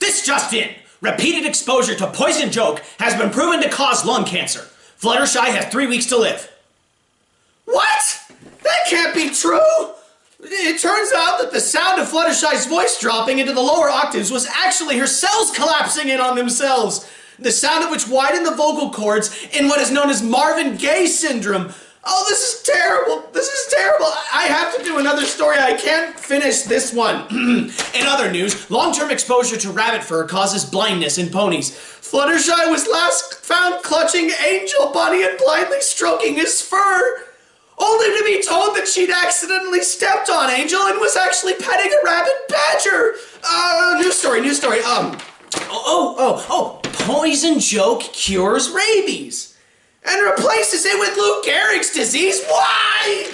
This just in. Repeated exposure to poison joke has been proven to cause lung cancer. Fluttershy has three weeks to live. What? That can't be true! It turns out that the sound of Fluttershy's voice dropping into the lower octaves was actually her cells collapsing in on themselves. The sound of which widened the vocal cords in what is known as Marvin Gaye syndrome. Oh, this is terrible. Another story. I can't finish this one. In other news, long-term exposure to rabbit fur causes blindness in ponies. Fluttershy was last found clutching Angel Bunny and blindly stroking his fur only to be told that she'd accidentally stepped on Angel and was actually petting a rabbit badger. Uh, news story, new story. Um, oh, oh, oh, poison joke cures rabies. And replaces it with Lou Gehrig's disease? Why?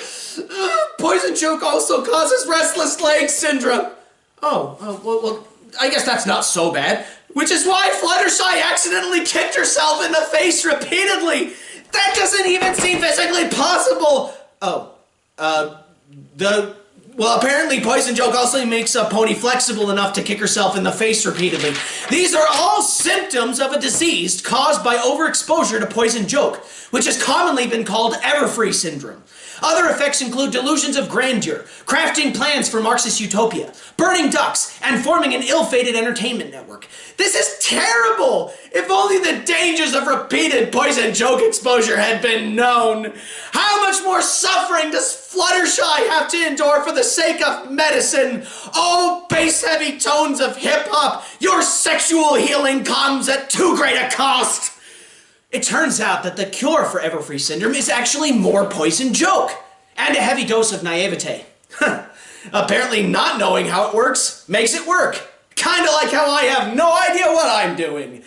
Joke also causes restless leg syndrome. Oh, oh well, well, I guess that's not so bad. Which is why Fluttershy accidentally kicked herself in the face repeatedly. That doesn't even seem physically possible. Oh, uh, the well, apparently Poison Joke also makes a pony flexible enough to kick herself in the face repeatedly. These are all symptoms of a disease caused by overexposure to Poison Joke, which has commonly been called Everfree syndrome. Other effects include delusions of grandeur, crafting plans for Marxist utopia, burning ducks, and forming an ill-fated entertainment network. This is terrible! If only the dangers of repeated poison joke exposure had been known. How much more suffering does Fluttershy have to endure for the sake of medicine? Oh, bass-heavy tones of hip-hop, your sexual healing comes at too great a cost! It turns out that the cure for Everfree syndrome is actually more poison joke and a heavy dose of naivete. Apparently not knowing how it works makes it work. Kinda like how I have no idea what I'm doing.